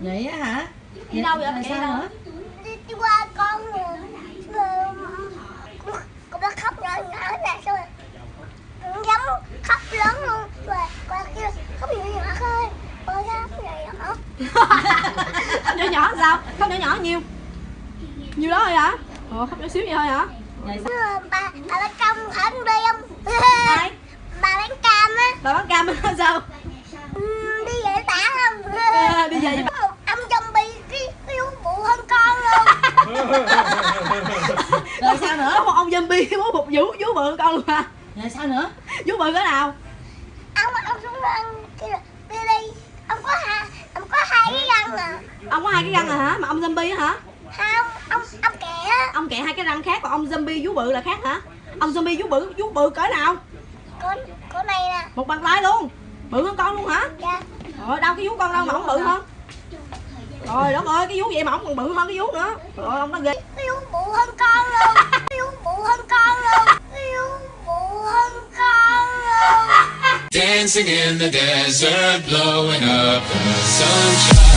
vậy á hả Đi đâu vậy? Sao đâu? nữa đi, đi qua con rồi con nó khóc nhỏ nhỏ nè xong rồi giống khóc lớn luôn rồi con kêu khóc nhỏ nhỏ thôi con khóc nhỏ nhỏ Khóc nhỏ nhỏ sao? Khóc nhỏ nhỏ nhiêu? Nhiêu đó thôi hả? Ồ, khóc nhỏ xíu vậy thôi hả? bà bà bán cam không đi không Ai? bà bán cam á Bà bán cam á, sao? ừ, đi về tả không À, đi về Có một ông zombie cái cái vú bụ hơn con luôn rồi sao nữa Có một ông zombie bố một vú, vú bự con luôn hả? rồi sao nữa Vú bự cỡ nào? ông ông xuống ăn đi đi ông có hai ông có hai cái răng à Ông có hai cái răng à hả? Mà ông zombie á hả? không ông ông kẻ á Ông kẹ hai cái răng khác còn ông zombie vú bự là khác hả? Ông zombie vú bự, vú bự cỡ nào? con con này nè Một bàn tay luôn Bự hơn con luôn hả? dạ Rồi đâu cái vú con đâu mà ông bự hơn Rồi đất ơi cái vú vậy mà ông còn bự hơn cái vú nữa. Rồi ông nó ghê. Cái vú bụ hơn con luôn cái vú bụ hơn con luôn cái vú bụ hơn con luôn Dancing in the desert, blowing up the sunshine.